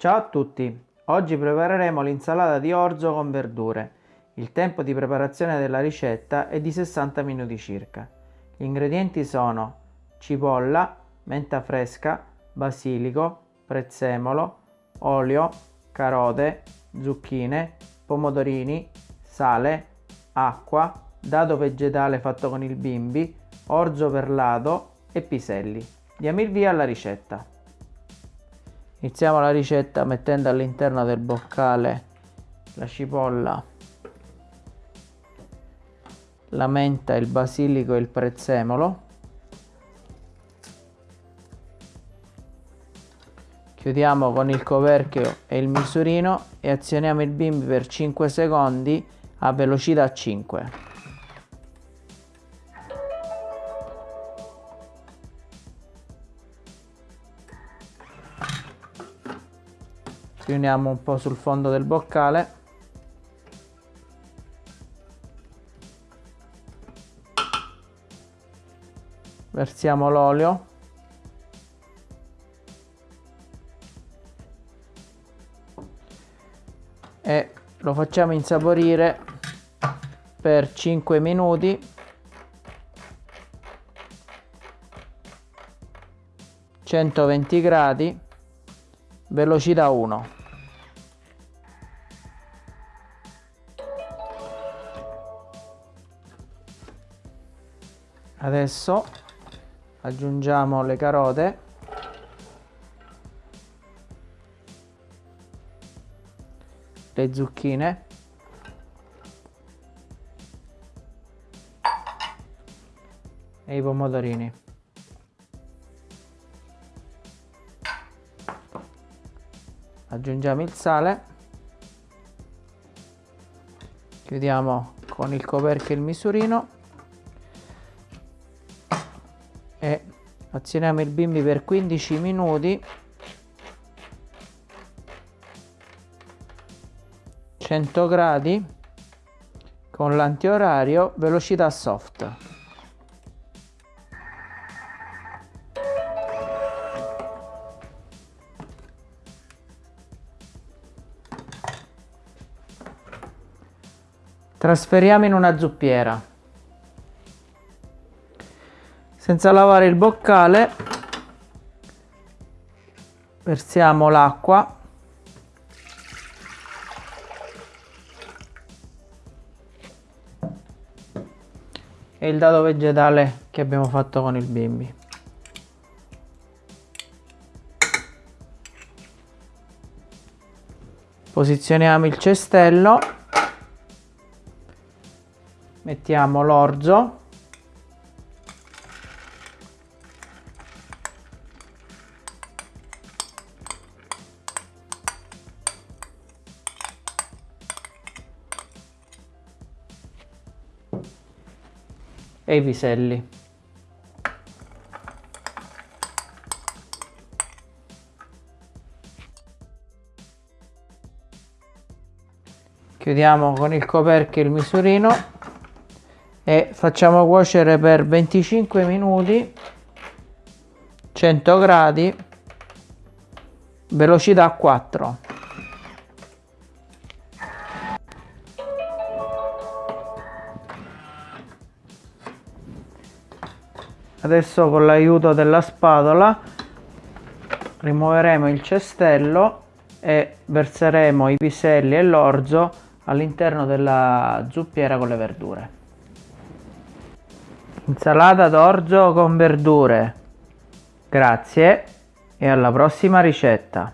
Ciao a tutti! Oggi prepareremo l'insalata di orzo con verdure. Il tempo di preparazione della ricetta è di 60 minuti circa. Gli ingredienti sono cipolla, menta fresca, basilico, prezzemolo, olio, carote, zucchine, pomodorini, sale, acqua, dado vegetale fatto con il bimbi, orzo perlato e piselli. Diamo il via alla ricetta. Iniziamo la ricetta mettendo all'interno del boccale la cipolla, la menta, il basilico e il prezzemolo. Chiudiamo con il coperchio e il misurino e azioniamo il bimbi per 5 secondi a velocità 5. Riuniamo un po' sul fondo del boccale. Versiamo l'olio. E lo facciamo insaporire per 5 minuti. centoventi gradi velocità 1 adesso aggiungiamo le carote. Le zucchine. E i pomodorini. Aggiungiamo il sale. Chiudiamo con il coperchio il misurino azioniamo il bimbi per 15 minuti. 100 gradi. Con l'antiorario velocità soft. Trasferiamo in una zuppiera senza lavare il boccale versiamo l'acqua. E il dado vegetale che abbiamo fatto con il bimbi. Posizioniamo il cestello. Mettiamo l'orzo e i piselli. Chiudiamo con il coperchio il misurino e facciamo cuocere per 25 minuti 100 gradi velocità 4 adesso con l'aiuto della spatola rimuoveremo il cestello e verseremo i piselli e l'orzo all'interno della zuppiera con le verdure. Insalata d'orzo con verdure. Grazie e alla prossima ricetta